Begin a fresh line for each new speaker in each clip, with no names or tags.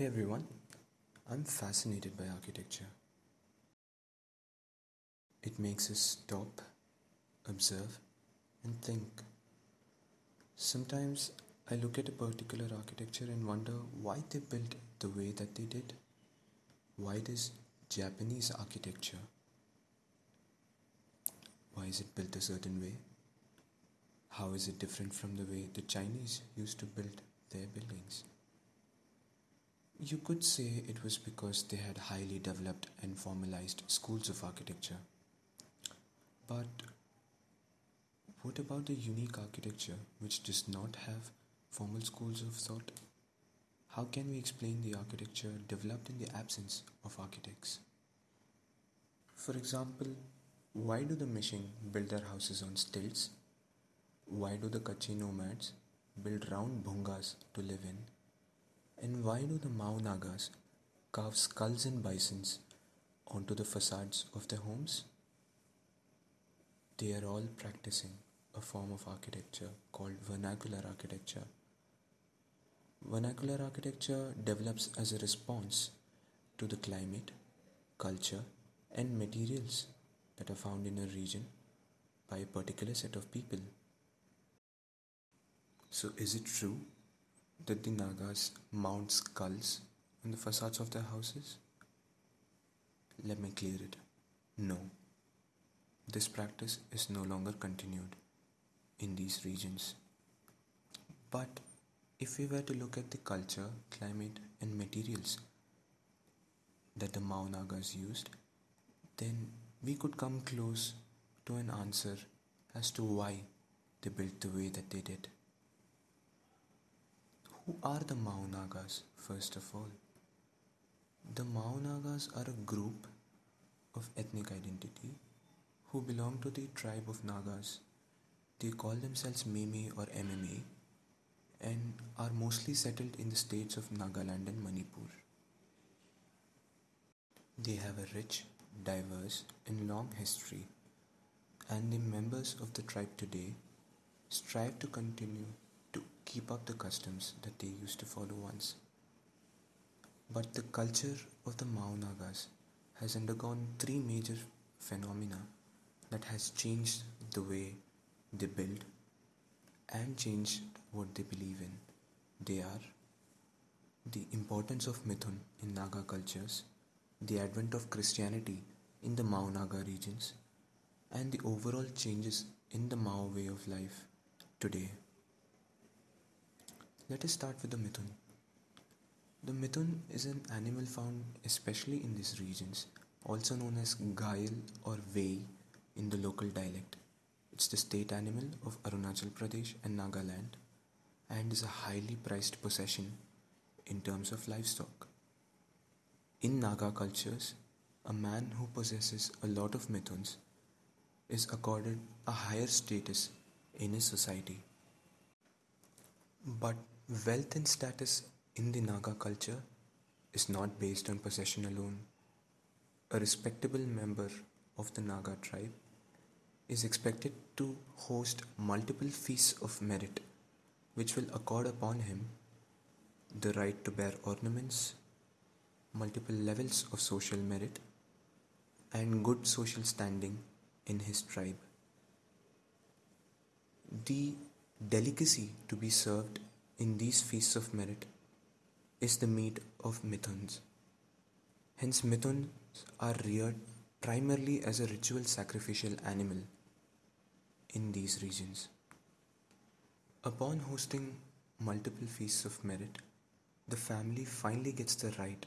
Hey everyone, I'm fascinated by architecture. It makes us stop, observe, and think. Sometimes I look at a particular architecture and wonder why they built the way that they did. Why does Japanese architecture? Why is it built a certain way? How is it different from the way the Chinese used to build their buildings? You could say it was because they had highly developed and formalized schools of architecture. But what about the unique architecture which does not have formal schools of thought? How can we explain the architecture developed in the absence of architects? For example, why do the Mishing build their houses on stilts? Why do the Kutchi nomads build round bhungas to live in? And why do the Mao Nagas carve skulls and bisons onto the facades of their homes? They are all practicing a form of architecture called vernacular architecture. Vernacular architecture develops as a response to the climate, culture, and materials that are found in a region by a particular set of people. So, is it true did the Nagas mount skulls on the facades of their houses? Let me clear it. No. This practice is no longer continued in these regions. But if we were to look at the culture, climate, and materials that the Mao Nagas used, then we could come close to an answer as to why they built the way that they did. Who are the Mao Nagas, first of all? The Mao Nagas are a group of ethnic identity who belong to the tribe of Nagas. They call themselves Meme or MMA and are mostly settled in the states of Nagaland and Manipur. They have a rich, diverse, and long history, and the members of the tribe today strive to continue keep up the customs that they used to follow once. But the culture of the Mao Nagas has undergone three major phenomena that has changed the way they build and changed what they believe in. They are the importance of Mithun in Naga cultures, the advent of Christianity in the Mao Naga regions, and the overall changes in the Mao way of life today. Let us start with the mithun. The mithun is an animal found especially in these regions, also known as gayal or vei in the local dialect. It's the state animal of Arunachal Pradesh and Nagaland and is a highly prized possession in terms of livestock. In Naga cultures, a man who possesses a lot of mithuns is accorded a higher status in his society. But Wealth and status in the Naga culture is not based on possession alone. A respectable member of the Naga tribe is expected to host multiple feasts of merit, which will accord upon him the right to bear ornaments, multiple levels of social merit, and good social standing in his tribe. The delicacy to be served in these feasts of merit is the meat of mithuns. Hence, mithuns are reared primarily as a ritual sacrificial animal in these regions. Upon hosting multiple feasts of merit, the family finally gets the right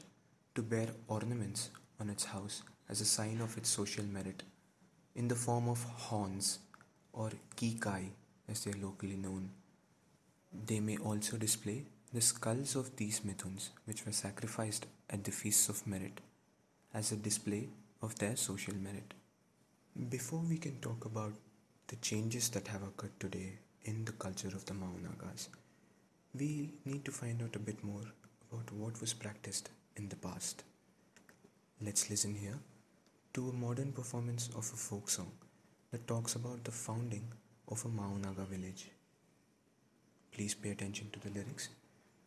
to bear ornaments on its house as a sign of its social merit in the form of horns or kikai as they are locally known. They may also display the skulls of these mithuns which were sacrificed at the feasts of merit as a display of their social merit. Before we can talk about the changes that have occurred today in the culture of the Mao Nagas, we need to find out a bit more about what was practiced in the past. Let's listen here to a modern performance of a folk song that talks about the founding of a Mao Naga village. Please pay attention to the lyrics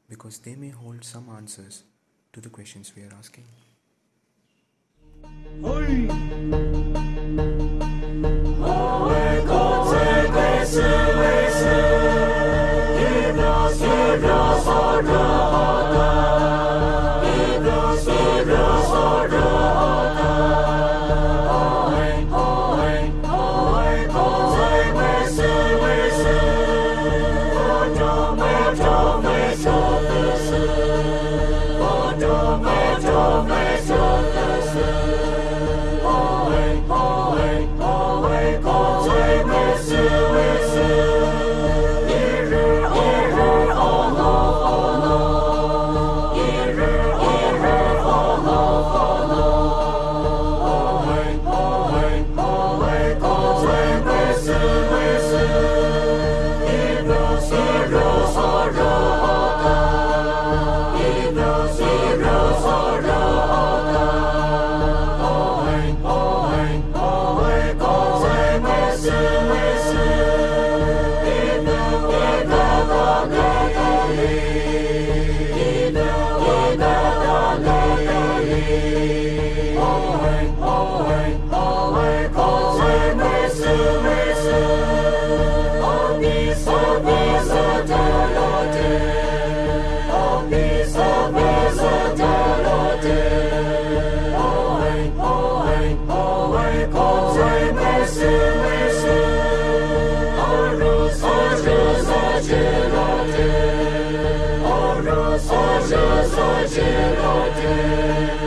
because they may hold some answers to the questions we are asking. The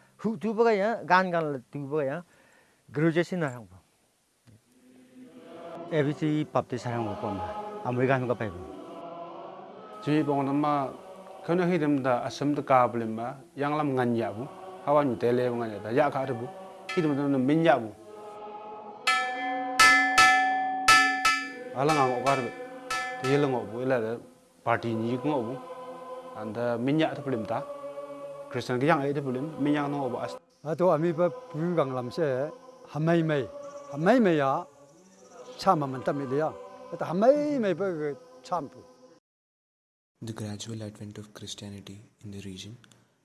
hu tu ya gan gan la tu ya graduation sina hang ba ABC papte sarang ba ma gan ga pai ba
ji bong na ma kana hi da da ka yang lam ngan ya bu hawa nyu tele ngan ya da ya ka bu hi dem da min ya bu Alang ngang okar be te lang bu ila da party ni ngok bu anda min ya ta blem ta
The gradual advent of Christianity in the region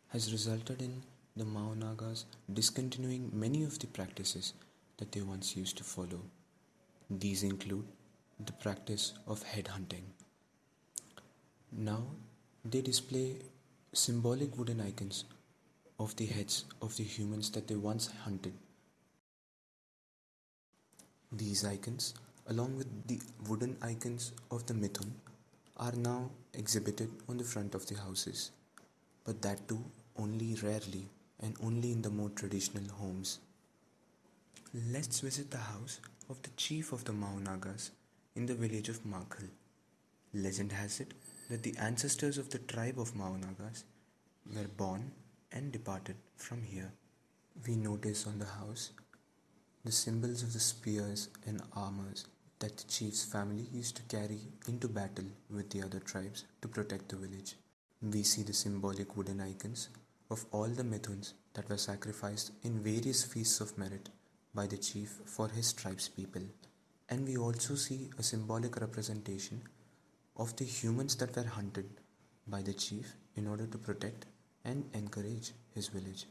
has resulted in the Mao Nagas discontinuing many of the practices that they once used to follow. These include the practice of headhunting. Now they display symbolic wooden icons of the heads of the humans that they once hunted. These icons, along with the wooden icons of the Mithun, are now exhibited on the front of the houses, but that too only rarely and only in the more traditional homes. Let's visit the house of the chief of the Mao Nagas in the village of Makhel. Legend has it that the ancestors of the tribe of Mao Nagas were born and departed from here. We notice on the house the symbols of the spears and armors that the chief's family used to carry into battle with the other tribes to protect the village. We see the symbolic wooden icons of all the Mithuns that were sacrificed in various feasts of merit by the chief for his tribe's people. And we also see a symbolic representation of the humans that were hunted by the chief in order to protect and encourage his village.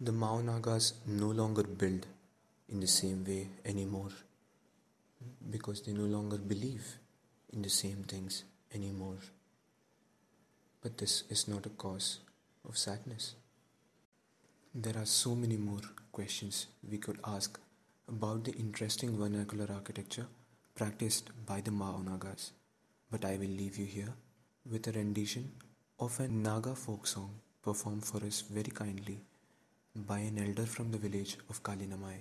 The Mao Nagas no longer build in the same way anymore. because they no longer believe in the same things anymore. But this is not a cause of sadness. There are so many more questions we could ask about the interesting vernacular architecture practiced by the Mao Nagas, but I will leave you here with a rendition of a Naga folk song performed for us very kindly by an elder from the village of Kalinamai.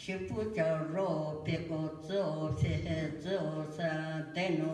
Si puta 走西，走 peko 都都，都 se tso sa te nu.